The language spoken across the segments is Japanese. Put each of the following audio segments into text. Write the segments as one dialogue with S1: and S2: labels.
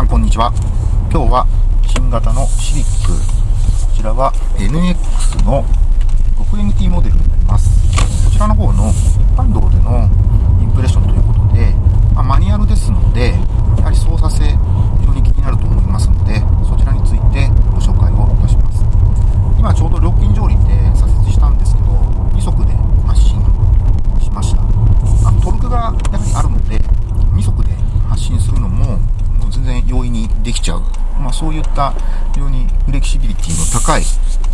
S1: さんこんにちは。今日は新型のシビックこちらは NX の 6MT モデルになります。こちらの方の一般道でのインプレッションということで、まあ、マニュアルですのでやはり操作性非常に気になると思いますのでそちらについてご紹介をいたします。今ちょうど料金上輪で左折したんですけど2速で発進しました、まあ、トルクがやはりあるので2速で発信するのももう全然容易にできちゃう、また非常にフレキシビリティの高い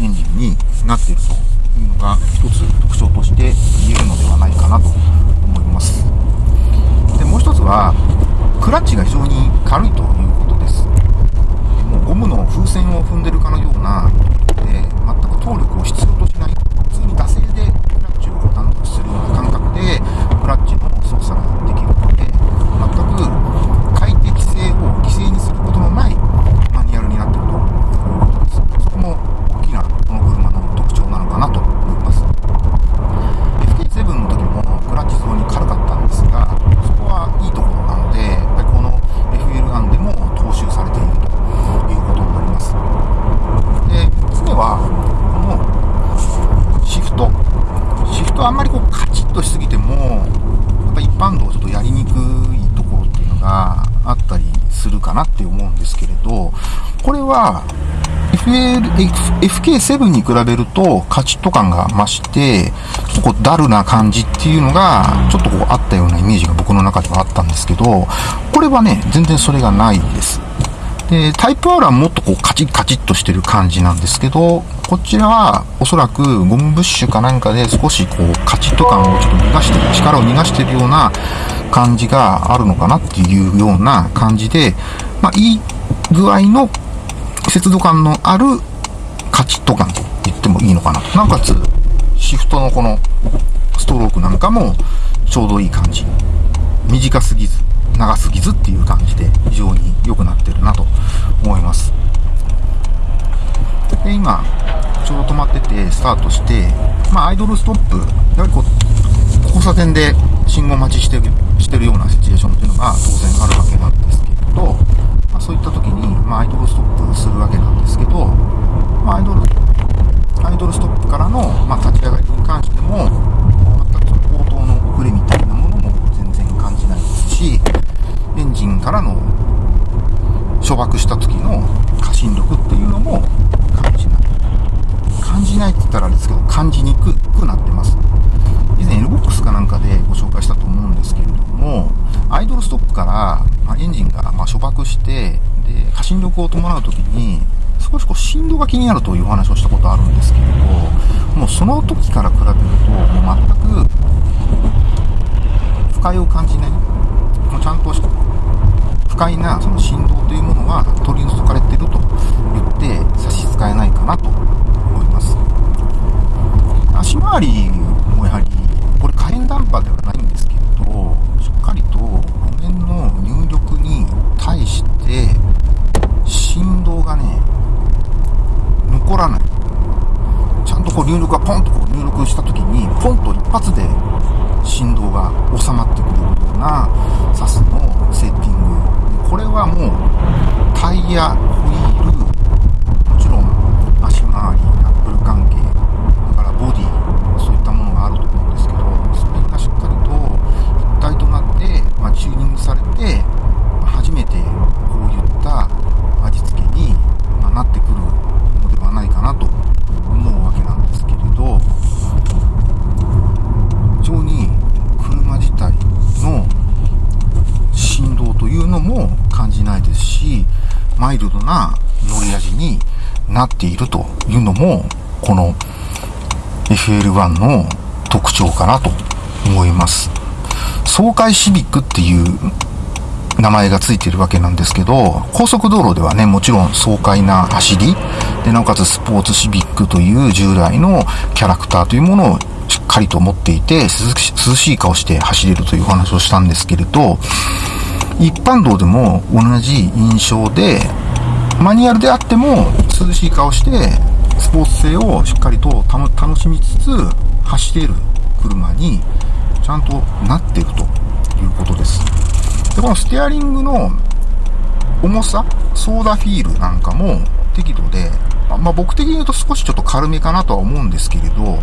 S1: エンジンになっているというのが一つ特徴として言えるのではないかなと思います。でもう一つはクラッチが非常に軽いということです。もうゴムの風船を踏んでるかのようなで全く動力を必要としない普通に惰性でクラッチを担当するような感覚でクラッチの操作ができるので全く快適性を犠牲にすることのないマニュアルになっているということですそこも大きなこの車の特徴なのかなと思います FK7 の時もクラッチ非常に軽かったんですがそこはいいところなのでやっぱりこの FL1 でも踏襲されているということになりますで3つ目はこのシフトシフトあんまりこうカチッとしすぎてもやっぱ一般道ちょっとやりにくいところっていうのがあったりするかなって思うんですけれどこれは FL、FK7 に比べるとカチッと感が増して、ちょっとこうダルな感じっていうのが、ちょっとこうあったようなイメージが僕の中ではあったんですけど、これはね、全然それがないです。で、タイプ R はもっとこうカチッカチッとしてる感じなんですけど、こちらはおそらくゴムブッシュかなんかで少しこうカチッと感をちょっと逃がして、力を逃がしてるような感じがあるのかなっていうような感じで、まあいい具合の節度感のあるカチッと感と言ってもいいのかなと。なおかつ、シフトのこのストロークなんかもちょうどいい感じ。短すぎず、長すぎずっていう感じで非常に良くなってるなと思います。で、今、ちょうど止まっててスタートして、まあアイドルストップ、やはりこう、交差点で信号待ちしてるしてるようなシチュエーションっていうのが当然あるわけなんですけれど、まあ、そういった時に、まあ、アイドルストップするわけなんですけど、まあ、アイドル、アイドルストップからの、まあ、立ち上がりに関しても、全くその応答の遅れみたいなものも全然感じないですし、エンジンからの初爆した時の過信力っていうのも感じない。感じないって言ったらあれですけど、感じにくなってます。以前 LBOX かなんかでご紹介したと思うんですけれども、アイドルストップから、まあ、エンジンがま初爆して、で、過信力を伴う時に、少しこう振動が気になるというお話をしたことあるんですけれど、もうその時から比べると、もう全く不快を感じない。もうちゃんと不快なその振動というものは取り除かれてると言って差し支えないかなと。足回りもやはり、これ火炎ダンパーではないんですけれど、しっかりと路面の入力に対して振動がね、残らない。ちゃんとこう入力がポンとこう入力した時に、ポンと一発で振動が収まってくれるようなサスのセッティング。これはもうタイヤ、ホイール、もちろん足回り、ナックル関係、だからボディ、そういったものがあると思うんですけど、それがしっかりと一体となって、まあ、チューニングされて、まあ初めてこういった味付けに、まあなってくるのではないかなと思うわけなんですけれど、非常に車自体の振動というのも感じないですし、マイルドな乗り味になっているというのも、この FL1 の特徴かなと思います。爽快シビックっていう名前がついてるわけなんですけど、高速道路ではね、もちろん爽快な走り、で、なおかつスポーツシビックという従来のキャラクターというものをしっかりと持っていて、涼しい顔して走れるというお話をしたんですけれど、一般道でも同じ印象で、マニュアルであっても涼しい顔して、スポーツ性をしっかりと楽しみつつ走れる車にちゃんとなっているということです。で、このステアリングの重さ、ソーダフィールなんかも適度で、まあ、僕的に言うと少しちょっと軽めかなとは思うんですけれど、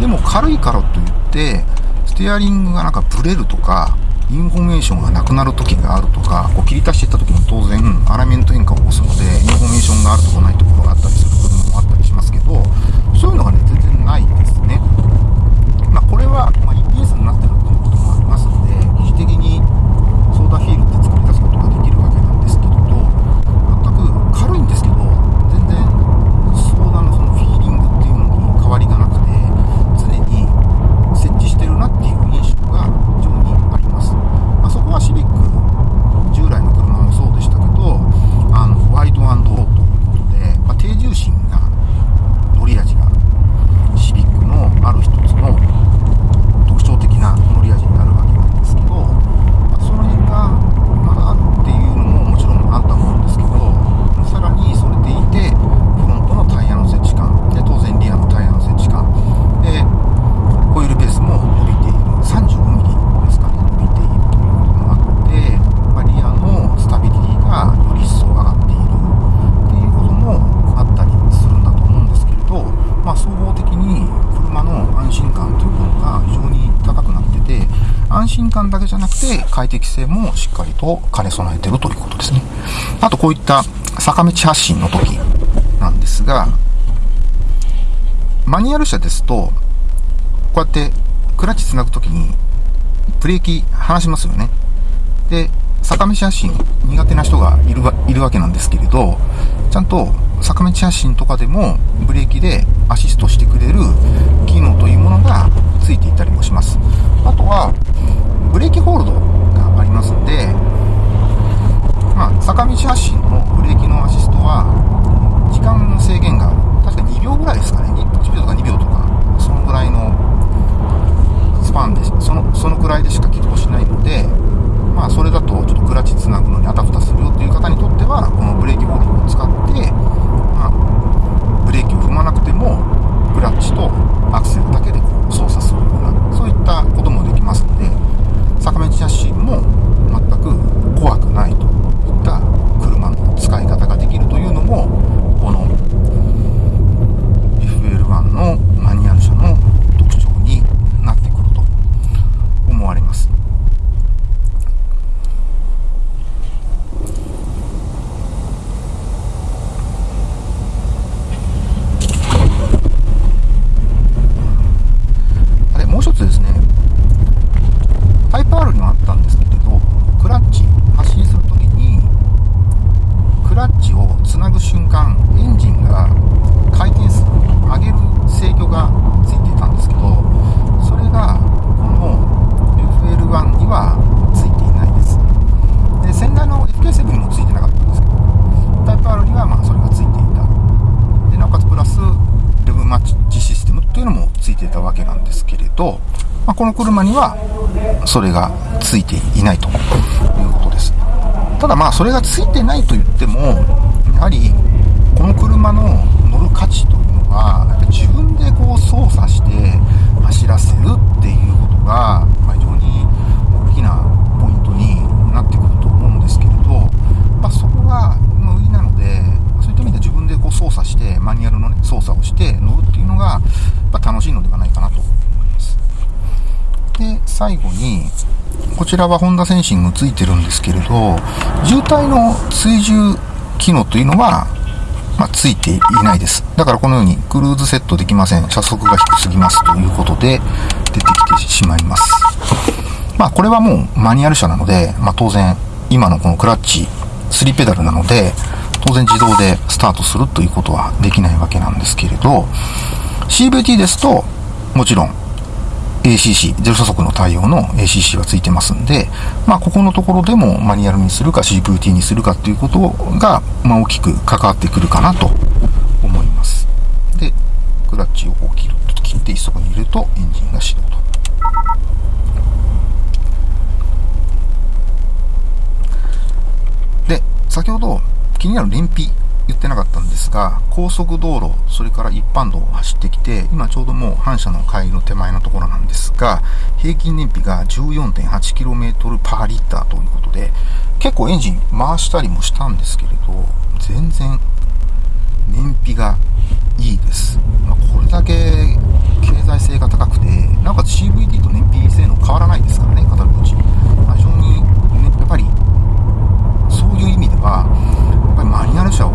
S1: でも軽いからといって、ステアリングがなんかブレるとか、インフォメーションがなくなる時があるとか、こう切り足していった時に当然アライメント変化を起こすので、インフォメーションがあるところないところがあったりする部分もあったりしますけど、そういうのがね、全然ないですね。まあ、これは、まあ、EPS になってるっていうこともありますので、疑似的に操舵フィールって作り出すことができるわけなんですけれど、全く軽いんですけど、全然ソーダのそのフィーリングっていうのに変わりがなくて、常に設置してるなっていう印象が非常にあります。まあ、そこはシビック、従来の車もそうでしたけど、あの、ワイドローということで、まあ、低重心な乗り味がシビックのある一つの特徴的な乗り味になるわけなんですけど、まあ、その辺がまだあるっていうのももちろんあるとは思うんですけど、さらにそれでいて、フロントのタイヤの接地感、で当然リアのタイヤの接地感、で、ホイールベースも伸びている、35ミリですかね、伸びているということもあって、まあ、リアのスタビリティがより一層上がっているっていうこともあったりするんだと思うんですけれど、まあ、総合的に車の安心感というものが非常に高くなってて、安心感だけじゃなくて快適性もしっかりと兼ね備えてるということですね。あとこういった坂道発進の時なんですが、マニュアル車ですと、こうやってクラッチつなぐときにブレーキ離しますよね。で、坂道発進苦手な人がいるわいるわけなんですけれど、ちゃんと坂道発進とかでもブレーキでアシストしてくれる機能というものがついていたりもします。あとは、ブレーキホールドますんで、まあ、坂道発進のブレーキのアシストは、時間の制限が。確か2秒ぐらいですかね。1秒とか2秒とか、そのぐらいのスパンで、その、そのくらいでしか起動しないので、まあ、それだとちょっとクラッチつなぐのにあたふたするよっていう方にとっては、このブレーキホールドを使って、まあ、ブレーキを踏まなくても、クラッチとアクセルだけでこう操作するような、そういったこともできますので、坂道発進も全く怖くないといった車の使い方ができるというのも、この FL1 のマニュアル車の特徴になってくると思われます。あれ、もう一つですね、タイプ R にはあったんですけれど、クラッチ、発進するときに、クラッチをつなぐ瞬間、エンジンが回転数、上げる制御がついていたんですけど、それが、この FL1 にはついていないです。で、先代の FK7 にもついてなかったんですけど、タイプ R にはまあそれがついていた。で、なおかつプラス、レブマッチシステムっていうのもついていたわけと、まあ、この車にはそれがついていないということです。ただまあそれがついてないと言っても、やはりこの車の乗る価値というのは、やっぱ自分でこう操作して走らせるっていうことが、まあ、非常に大きなポイントになってくると思うんですけれど、まあ、そこが売りなので、そういった意味で自分でこう操作して、マニュアルの、ね、操作をして乗るっていうのが、やっぱ楽しいのではないかなと思います。で、最後に、こちらはホンダセンシングついてるんですけれど、渋滞の追従機能というのは、まあ、ついていないです。だからこのようにクルーズセットできません。車速が低すぎますということで出てきてしまいます。まあこれはもうマニュアル車なので、まあ当然今のこのクラッチ3ペダルなので、当然自動でスタートするということはできないわけなんですけれど、CVT ですと、もちろん ACC、ゼロ加速の対応の ACC がついてますんで、まあ、ここのところでもマニュアルにするか CVT にするかっていうことが、まあ、大きく関わってくるかなと思います。で、クラッチを切ると、切って一足に入れるとエンジンが始動と。で、先ほど気になる燃費言ってなかったんですが、高速道路、それから一般道を走ってきて、今ちょうどもう反射の帰りの手前のところなんですが、平均燃費が 14.8km パーリッターということで、結構エンジン回したりもしたんですけれど、全然燃費がいいです。まあ、これだけ経済性が高くて、なおかつ CVT と燃費性能変わらないですからね、語るうち。まあ、非常に、ね、やっぱり、そういう意味では、やっぱりマニュアル車を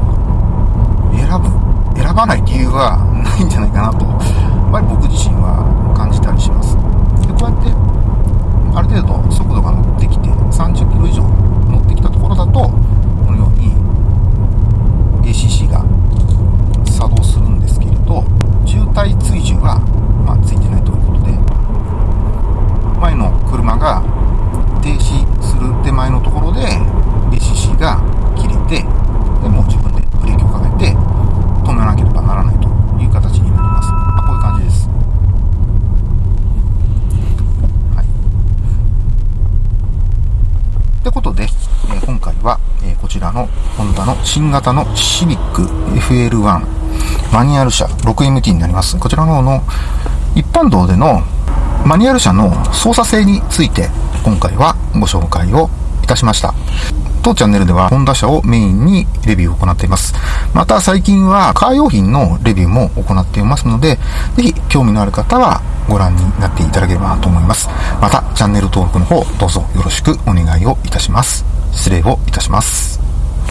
S1: 選ぶ、選ばない理由はないんじゃないかなと、やっぱり僕自身は感じたりします。で、こうやって、ある程度速度が乗ってきて、30キロ以上乗ってきたところだと、このように ACC が作動するんですけれど、渋滞追従は、まあ、ついてないということで、前の車が停止する手前のところで ACC が切れて、でもう自分でブレーキをかけて止めなければならないという形になります。まあ、こういう感じです。はい。ってことで、えー、今回は、えー、こちらのホンダの新型のシビック FL1 マニュアル車 6MT になります。こちらの方の一般道でのマニュアル車の操作性について今回はご紹介をいたしました。当チャンネルではホンダ車をメインにレビューを行っています。また最近はカー用品のレビューも行っていますので、ぜひ興味のある方はご覧になっていただければと思います。またチャンネル登録の方どうぞよろしくお願いをいたします。失礼をいたします。